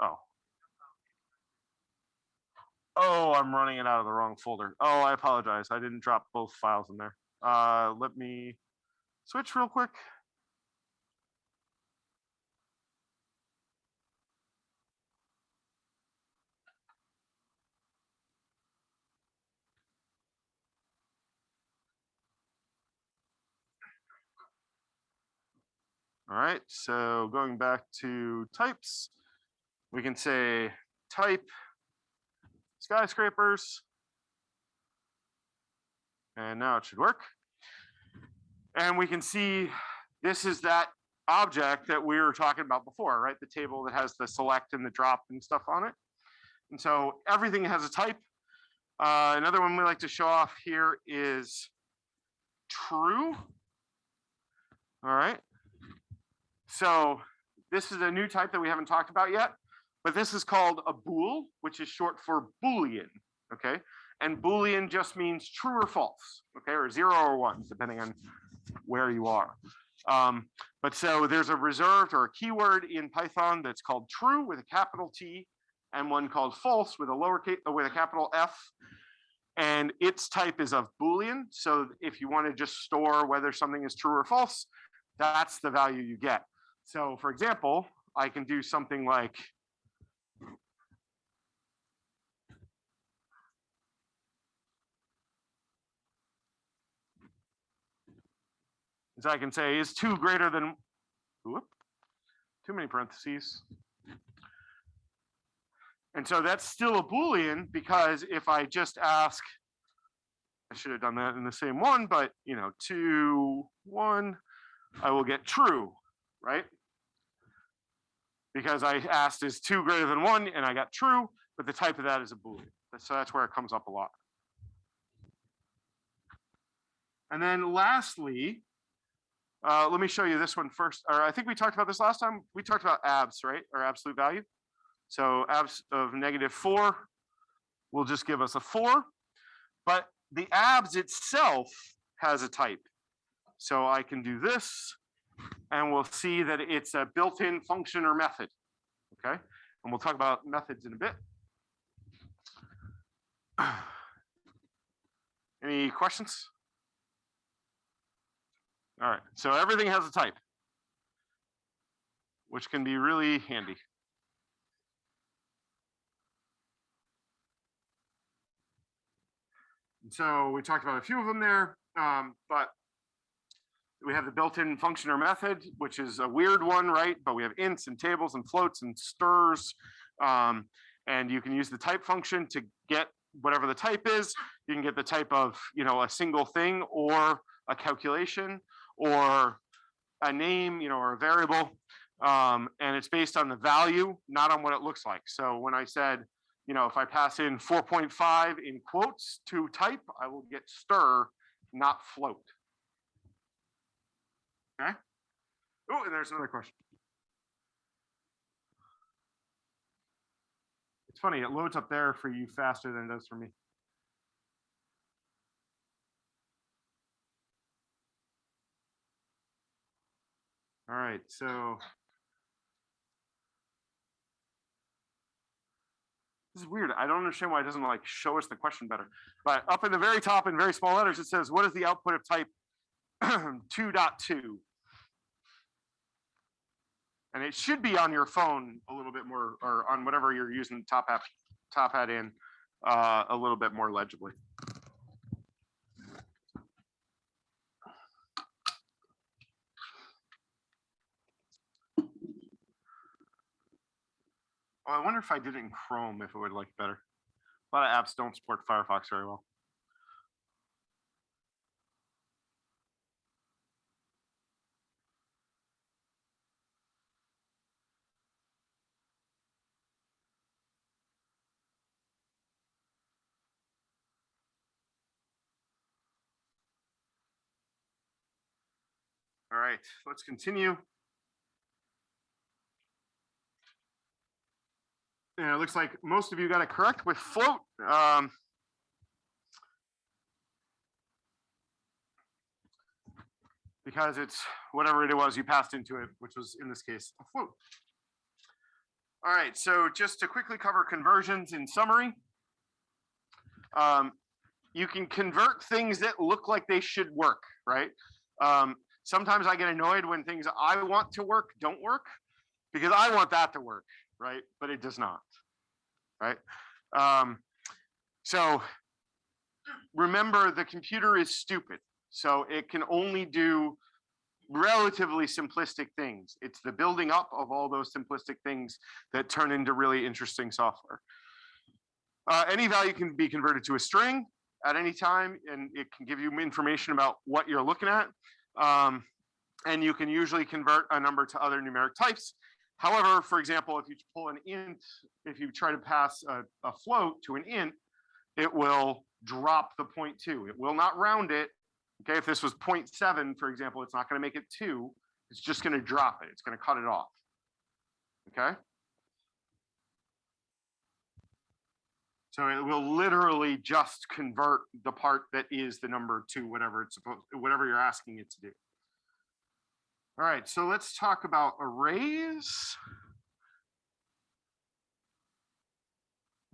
Oh. Oh, I'm running it out of the wrong folder. Oh, I apologize. I didn't drop both files in there. Uh, let me switch real quick. All right, so going back to types, we can say type skyscrapers. And now it should work. And we can see this is that object that we were talking about before, right? The table that has the select and the drop and stuff on it. And so everything has a type. Uh, another one we like to show off here is true. All right. So this is a new type that we haven't talked about yet, but this is called a bool, which is short for Boolean, okay? And Boolean just means true or false, okay, or zero or one, depending on where you are. Um, but so there's a reserved or a keyword in Python that's called true with a capital T and one called false with a lowercase, with a capital F. And its type is of Boolean. So if you want to just store whether something is true or false, that's the value you get. So for example, I can do something like So I can say is two greater than, whoop, too many parentheses. And so that's still a Boolean because if I just ask, I should have done that in the same one, but you know, two, one, I will get true, right? Because I asked is two greater than one and I got true, but the type of that is a Boolean. So that's where it comes up a lot. And then lastly, uh, let me show you this one first. Or I think we talked about this last time. We talked about abs, right? Or absolute value. So abs of negative four will just give us a four, but the abs itself has a type. So I can do this and we'll see that it's a built-in function or method. Okay, and we'll talk about methods in a bit. <clears throat> Any questions? All right, so everything has a type, which can be really handy. And so we talked about a few of them there, um, but we have the built-in function or method, which is a weird one, right? But we have ints and tables and floats and stirs. Um, and you can use the type function to get whatever the type is. You can get the type of, you know, a single thing or a calculation or a name, you know, or a variable. Um, and it's based on the value, not on what it looks like. So when I said, you know, if I pass in 4.5 in quotes to type, I will get stir, not float. Okay. Oh, and there's another question. It's funny, it loads up there for you faster than it does for me. All right, so. This is weird. I don't understand why it doesn't like show us the question better. But up in the very top in very small letters, it says, what is the output of type <clears throat> 2.2? And it should be on your phone a little bit more, or on whatever you're using top app, top hat in, uh, a little bit more legibly. Oh, I wonder if I did it in Chrome, if it would like better. A lot of apps don't support Firefox very well. All right, let's continue. And it looks like most of you got it correct with float. Um, because it's whatever it was you passed into it, which was in this case a float. All right, so just to quickly cover conversions in summary. Um, you can convert things that look like they should work, right? Um, sometimes I get annoyed when things I want to work don't work because I want that to work, right? But it does not, right? Um, so remember the computer is stupid. So it can only do relatively simplistic things. It's the building up of all those simplistic things that turn into really interesting software. Uh, any value can be converted to a string at any time, and it can give you information about what you're looking at. Um, and you can usually convert a number to other numeric types. However, for example, if you pull an int, if you try to pass a, a float to an int, it will drop the point two. It will not round it. Okay, if this was 0.7, for example, it's not going to make it two. It's just going to drop it. It's going to cut it off. Okay. So it will literally just convert the part that is the number to whatever it's supposed, whatever you're asking it to do. All right, so let's talk about arrays.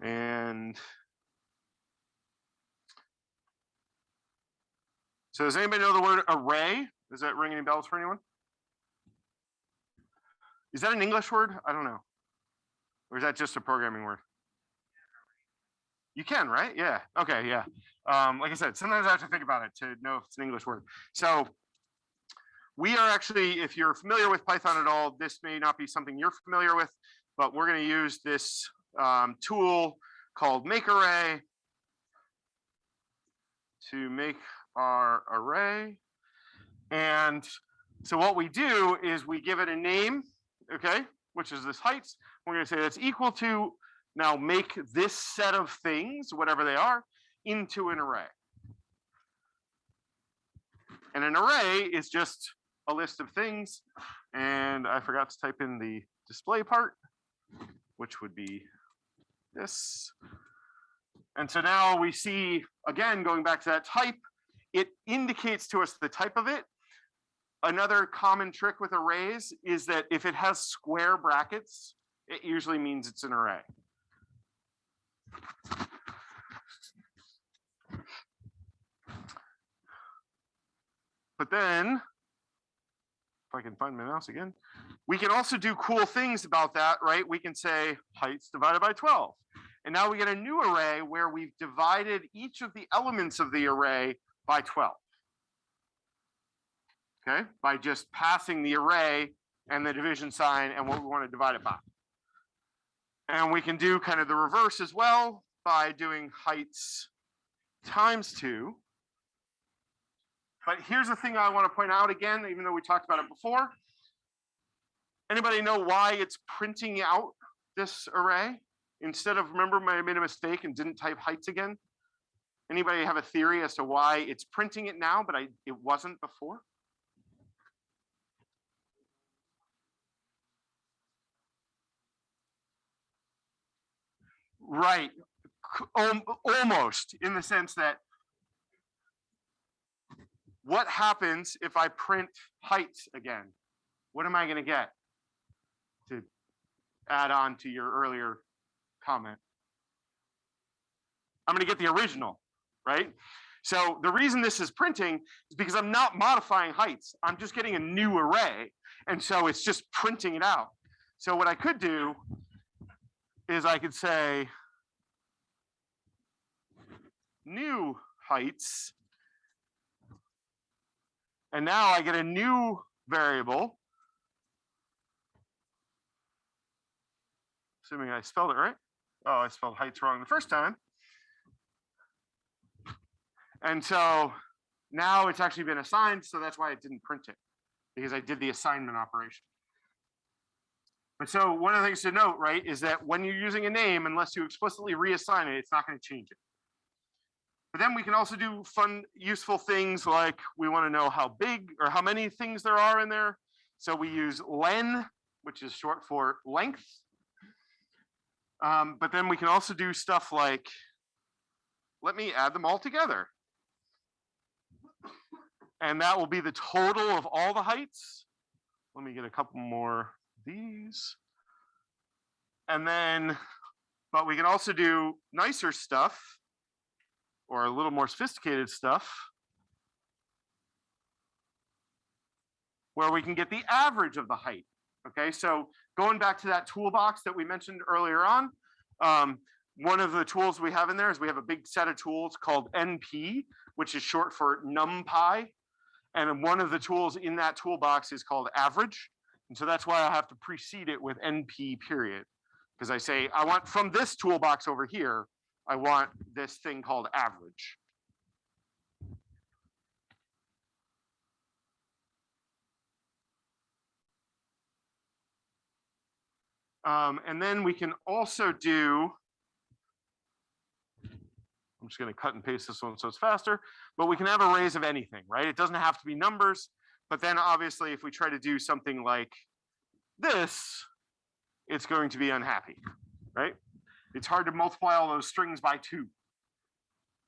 And so does anybody know the word array? Does that ring any bells for anyone? Is that an English word? I don't know. Or is that just a programming word? You can, right? Yeah. Okay. Yeah. Um, like I said, sometimes I have to think about it to know if it's an English word. So we are actually, if you're familiar with Python at all, this may not be something you're familiar with, but we're going to use this um, tool called make array to make our array. And so what we do is we give it a name, okay, which is this heights. We're going to say that's equal to now make this set of things, whatever they are, into an array. And an array is just a list of things. And I forgot to type in the display part, which would be this. And so now we see, again, going back to that type, it indicates to us the type of it. Another common trick with arrays is that if it has square brackets, it usually means it's an array. But then, if I can find my mouse again, we can also do cool things about that, right? We can say heights divided by 12. And now we get a new array where we've divided each of the elements of the array by 12. Okay, by just passing the array and the division sign and what we want to divide it by. And we can do kind of the reverse as well by doing heights times two. But here's the thing I want to point out again, even though we talked about it before. Anybody know why it's printing out this array? Instead of, remember, I made a mistake and didn't type heights again? Anybody have a theory as to why it's printing it now, but I, it wasn't before? Right, almost in the sense that what happens if I print heights again? What am I gonna get? To add on to your earlier comment. I'm gonna get the original, right? So the reason this is printing is because I'm not modifying heights. I'm just getting a new array. And so it's just printing it out. So what I could do is I could say new heights. And now I get a new variable. Assuming I spelled it right. Oh, I spelled heights wrong the first time. And so now it's actually been assigned, so that's why it didn't print it, because I did the assignment operation. But so one of the things to note, right, is that when you're using a name, unless you explicitly reassign it, it's not going to change it. But then we can also do fun, useful things like we want to know how big or how many things there are in there. So we use len, which is short for length. Um, but then we can also do stuff like, let me add them all together. And that will be the total of all the heights. Let me get a couple more these. And then, but we can also do nicer stuff or a little more sophisticated stuff where we can get the average of the height. Okay, so going back to that toolbox that we mentioned earlier on, um, one of the tools we have in there is we have a big set of tools called NP, which is short for NumPy. And one of the tools in that toolbox is called average. And so that's why I have to precede it with NP period. Because I say, I want from this toolbox over here, I want this thing called average. Um, and then we can also do, I'm just going to cut and paste this one so it's faster, but we can have arrays of anything, right? It doesn't have to be numbers, but then obviously if we try to do something like this, it's going to be unhappy, right? It's hard to multiply all those strings by two.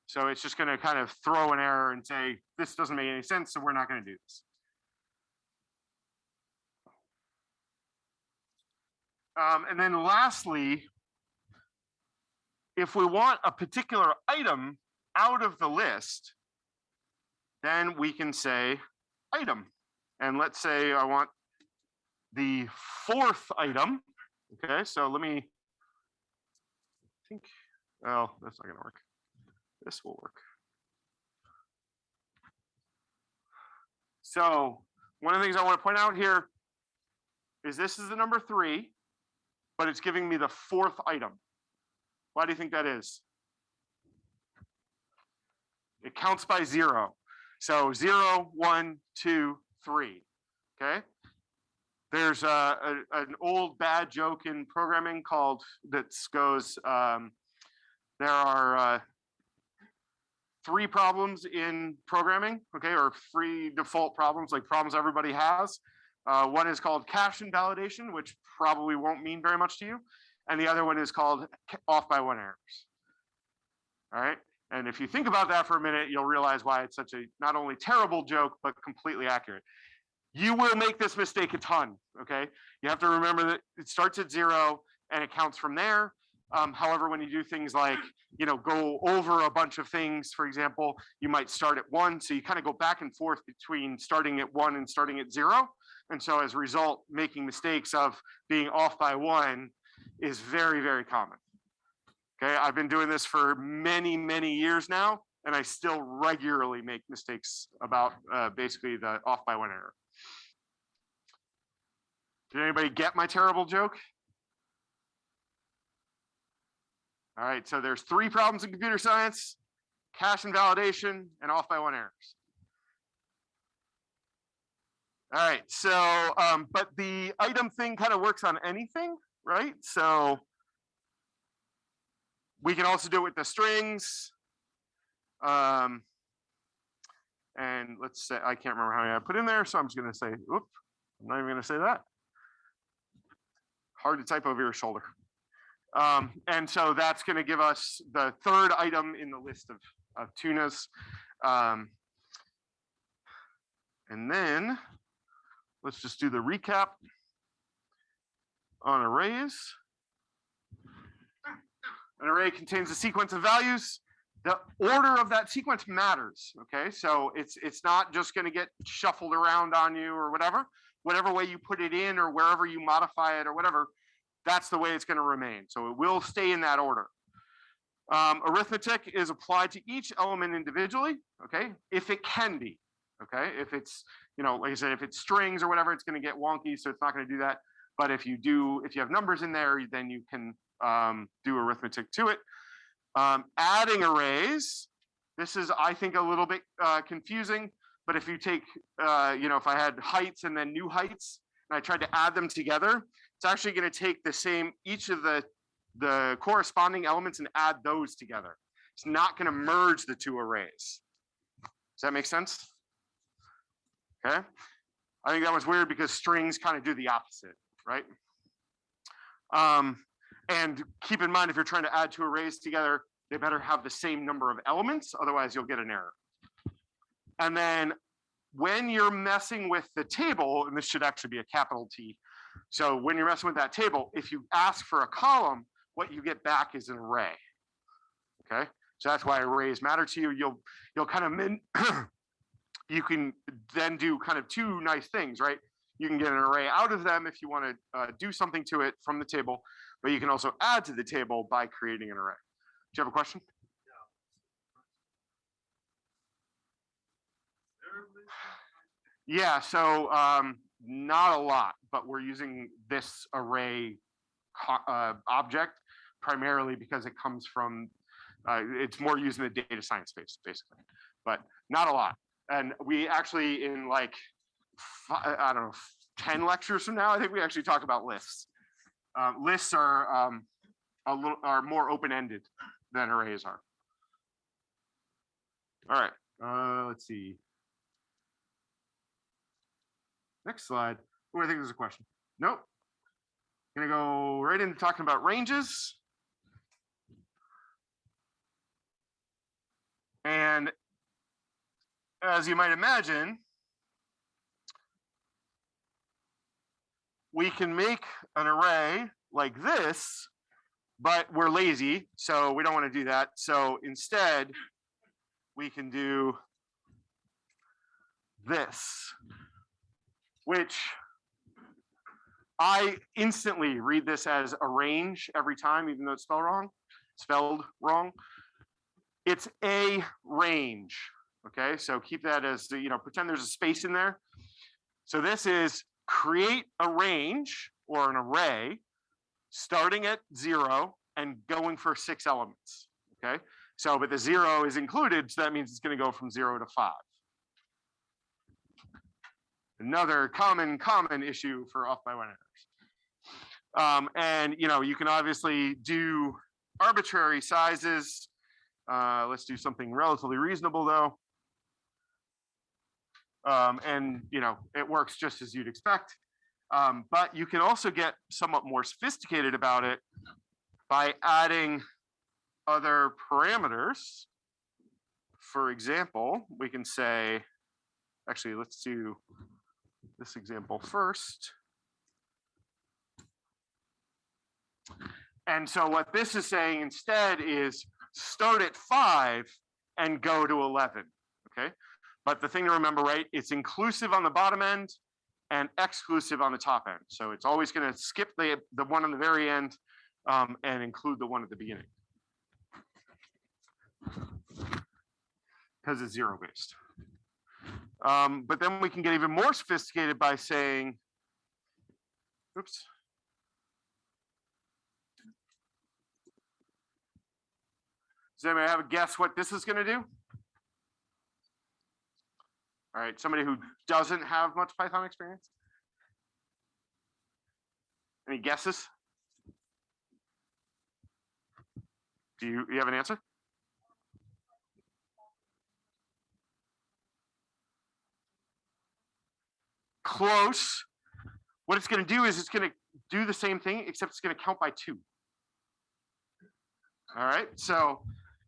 So it's just going to kind of throw an error and say, this doesn't make any sense, so we're not going to do this. Um, and then lastly, if we want a particular item out of the list, then we can say item. And let's say I want the fourth item. Okay, so let me think, well, that's not gonna work. This will work. So one of the things I want to point out here is this is the number three, but it's giving me the fourth item. Why do you think that is? It counts by zero. So zero, one, two, three. Okay. There's a, a- an old bad joke in programming called that goes. Um, there are uh, three problems in programming. Okay, or three default problems, like problems everybody has. Uh, one is called cache invalidation, which probably won't mean very much to you. And the other one is called off by one errors. All right. And if you think about that for a minute, you'll realize why it's such a not only terrible joke, but completely accurate. You will make this mistake a ton. Okay. You have to remember that it starts at zero and it counts from there. Um, however, when you do things like, you know, go over a bunch of things, for example, you might start at one. So you kind of go back and forth between starting at one and starting at zero. And so as a result, making mistakes of being off by one is very, very common. Okay, I've been doing this for many, many years now, and I still regularly make mistakes about uh, basically the off by one error. Did anybody get my terrible joke? All right, so there's three problems in computer science, cache invalidation and off by one errors. All right, so, um, but the item thing kind of works on anything, right? So we can also do it with the strings. Um, and let's say, I can't remember how many I put in there, so I'm just gonna say, whoop, I'm not even gonna say that. Hard to type over your shoulder. Um, and so that's gonna give us the third item in the list of, of tunas. Um, and then let's just do the recap on arrays. An array contains a sequence of values. The order of that sequence matters, okay? So it's it's not just gonna get shuffled around on you or whatever. Whatever way you put it in or wherever you modify it or whatever, that's the way it's gonna remain. So it will stay in that order. Um, arithmetic is applied to each element individually, okay? If it can be, okay? If it's, you know, like I said, if it's strings or whatever, it's gonna get wonky, so it's not gonna do that. But if you do, if you have numbers in there, then you can um, do arithmetic to it. Um, adding arrays, this is, I think, a little bit uh, confusing, but if you take, uh, you know, if I had heights and then new heights, and I tried to add them together, it's actually gonna take the same, each of the, the corresponding elements and add those together. It's not gonna merge the two arrays. Does that make sense? Okay, I think that was weird because strings kind of do the opposite, right? Um, and keep in mind, if you're trying to add two arrays together, they better have the same number of elements, otherwise you'll get an error. And then when you're messing with the table, and this should actually be a capital T. So when you're messing with that table, if you ask for a column, what you get back is an array. Okay, so that's why arrays matter to you. You'll you'll kind of min <clears throat> you can then do kind of two nice things, right? You can get an array out of them if you want to uh, do something to it from the table, but you can also add to the table by creating an array. Do you have a question? Yeah, so um, not a lot, but we're using this array uh, object primarily because it comes from, uh, it's more used in the data science space, basically, but not a lot. And we actually in like, I don't know, 10 lectures from now, I think we actually talk about lists. Um, lists are um, a little, are more open-ended than arrays are. All right, uh, let's see. Next slide. Oh, I think there's a question. Nope. Gonna go right into talking about ranges. And as you might imagine, we can make an array like this, but we're lazy, so we don't want to do that. So instead, we can do this, which I instantly read this as a range every time, even though it's spelled wrong, spelled wrong. It's a range. Okay, so keep that as the, you know, pretend there's a space in there. So this is create a range or an array starting at zero and going for six elements. Okay, so but the zero is included, so that means it's going to go from zero to five. Another common, common issue for off by one errors. Um, and you know, you can obviously do arbitrary sizes. Uh, let's do something relatively reasonable though. Um, and you know, it works just as you'd expect. Um, but you can also get somewhat more sophisticated about it by adding other parameters. For example, we can say, actually, let's do this example first. And so what this is saying instead is start at five and go to 11, okay? But the thing to remember, right, it's inclusive on the bottom end and exclusive on the top end. So it's always gonna skip the, the one on the very end um, and include the one at the beginning. because it's zero based. Um, but then we can get even more sophisticated by saying, oops. Does anybody have a guess what this is gonna do? All right, somebody who doesn't have much Python experience? Any guesses? Do you, you have an answer? Close. What it's gonna do is it's gonna do the same thing, except it's gonna count by two. All right, so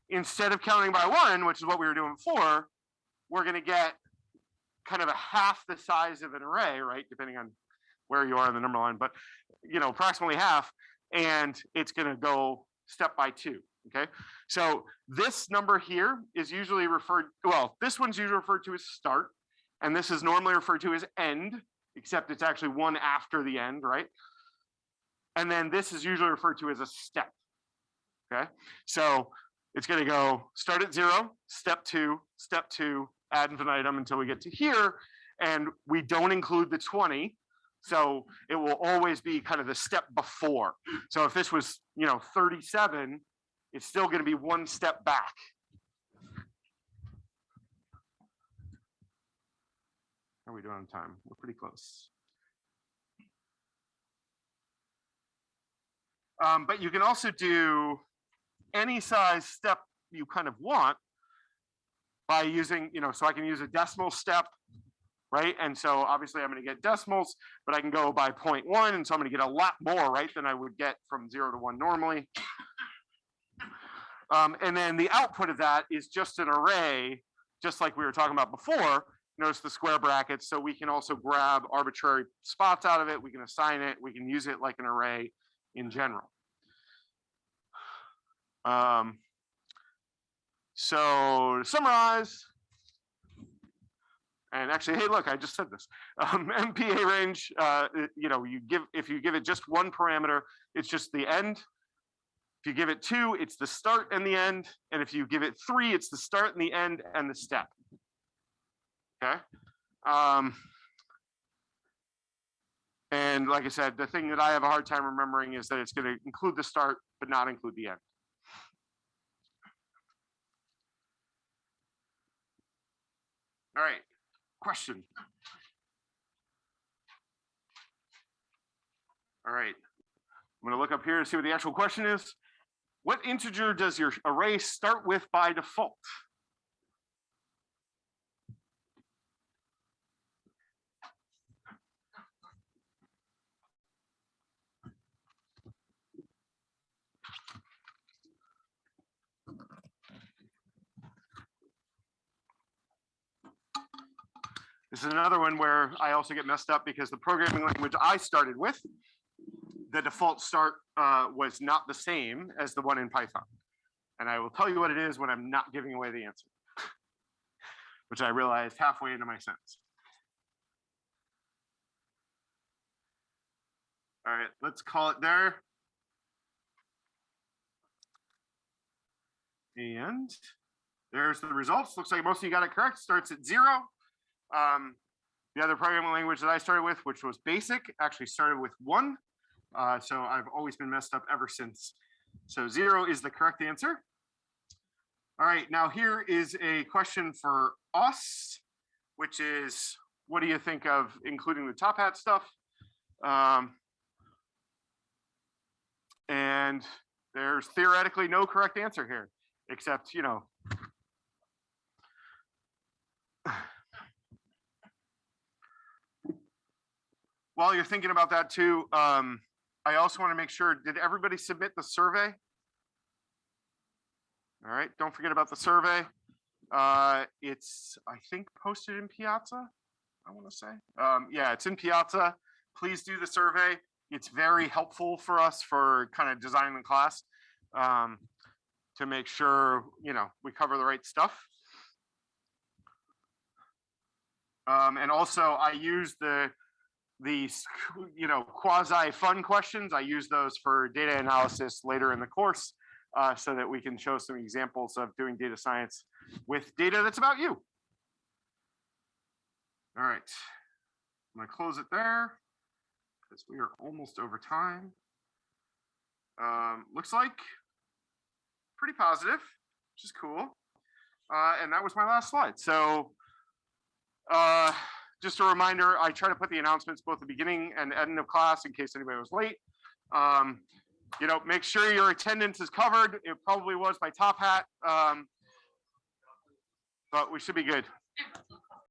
instead of counting by one, which is what we were doing before, we're gonna get kind of a half the size of an array, right? Depending on where you are in the number line, but you know, approximately half, and it's gonna go step by two, okay? So this number here is usually referred, well, this one's usually referred to as start, and this is normally referred to as end, except it's actually one after the end, right? And then this is usually referred to as a step, okay? So it's gonna go start at zero, step two, step two, ad infinitum until we get to here, and we don't include the 20, so it will always be kind of the step before. So if this was, you know, 37, it's still gonna be one step back. Are we doing on time? We're pretty close. Um, but you can also do any size step you kind of want by using, you know, so I can use a decimal step, right? And so obviously I'm gonna get decimals, but I can go by 0.1, and so I'm gonna get a lot more, right, than I would get from zero to one normally. Um, and then the output of that is just an array, just like we were talking about before. Notice the square brackets, so we can also grab arbitrary spots out of it, we can assign it, we can use it like an array in general. Um, so to summarize, and actually, hey, look, I just said this. Um, <laughs> np.arange, uh, you know, you give if you give it just one parameter, it's just the end. If you give it two, it's the start and the end. And if you give it three, it's the start and the end and the step. Okay. Um, and like I said, the thing that I have a hard time remembering is that it's going to include the start, but not include the end. All right, question. All right, I'm gonna look up here to see what the actual question is. What integer does your array start with by default? This is another one where I also get messed up because the programming language I started with, the default start uh, was not the same as the one in Python. And I will tell you what it is when I'm not giving away the answer, <laughs> which I realized halfway into my sentence. All right, let's call it there. And there's the results. Looks like most of you got it correct. Starts at zero. Um, the other programming language that I started with, which was BASIC, actually started with one. Uh, so I've always been messed up ever since. So zero is the correct answer. All right, now here is a question for us, which is, what do you think of including the Top Hat stuff? Um, and there's theoretically no correct answer here, except, you know, while you're thinking about that too, um, I also want to make sure, did everybody submit the survey? All right, don't forget about the survey. Uh, it's, I think, posted in Piazza, I want to say. Um, yeah, it's in Piazza. Please do the survey. It's very helpful for us for kind of designing the class um, to make sure, you know, we cover the right stuff. Um, and also I use the, the, you know, quasi fun questions. I use those for data analysis later in the course. uh, so that we can show some examples of doing data science with data that's about you. All right, I'm gonna close it there because we are almost over time. Um, looks like pretty positive, which is cool. Uh, and that was my last slide. So uh, just a reminder, I try to put the announcements both the beginning and end of class in case anybody was late. Um, you know, make sure your attendance is covered. It probably was by Top Hat. Um, but we should be good.